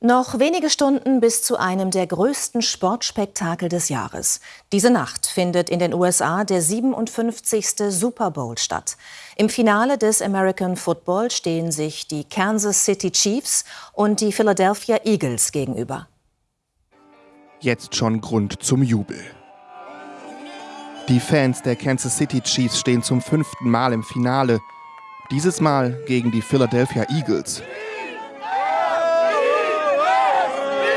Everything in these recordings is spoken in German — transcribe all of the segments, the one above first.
Noch wenige Stunden bis zu einem der größten Sportspektakel des Jahres. Diese Nacht findet in den USA der 57. Super Bowl statt. Im Finale des American Football stehen sich die Kansas City Chiefs und die Philadelphia Eagles gegenüber. Jetzt schon Grund zum Jubel. Die Fans der Kansas City Chiefs stehen zum fünften Mal im Finale. Dieses Mal gegen die Philadelphia Eagles.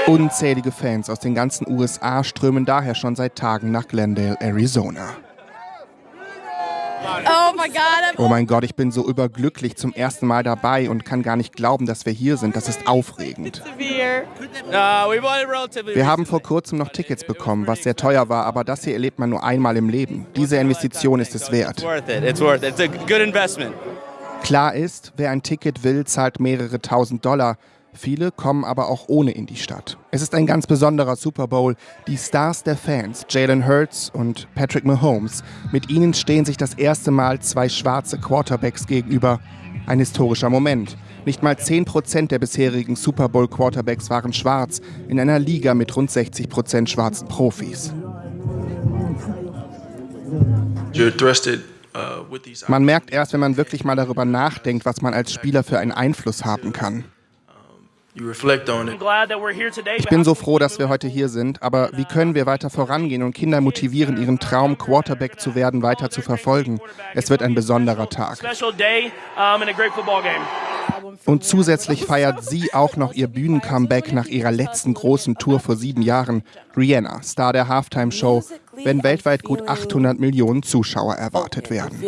Unzählige Fans aus den ganzen USA strömen daher schon seit Tagen nach Glendale, Arizona. Oh, my God. oh mein Gott, ich bin so überglücklich zum ersten Mal dabei und kann gar nicht glauben, dass wir hier sind. Das ist aufregend. Wir haben vor kurzem noch Tickets bekommen, was sehr teuer war, aber das hier erlebt man nur einmal im Leben. Diese Investition ist es wert. Klar ist, wer ein Ticket will, zahlt mehrere tausend Dollar. Viele kommen aber auch ohne in die Stadt. Es ist ein ganz besonderer Super Bowl. Die Stars der Fans, Jalen Hurts und Patrick Mahomes, mit ihnen stehen sich das erste Mal zwei schwarze Quarterbacks gegenüber. Ein historischer Moment. Nicht mal 10% der bisherigen Super Bowl Quarterbacks waren schwarz, in einer Liga mit rund 60% schwarzen Profis. Man merkt erst, wenn man wirklich mal darüber nachdenkt, was man als Spieler für einen Einfluss haben kann. Ich bin so froh, dass wir heute hier sind, aber wie können wir weiter vorangehen und Kinder motivieren, ihren Traum, Quarterback zu werden, weiter zu verfolgen? Es wird ein besonderer Tag. Und zusätzlich feiert sie auch noch ihr Bühnencomeback nach ihrer letzten großen Tour vor sieben Jahren. Rihanna, Star der Halftime-Show, wenn weltweit gut 800 Millionen Zuschauer erwartet werden.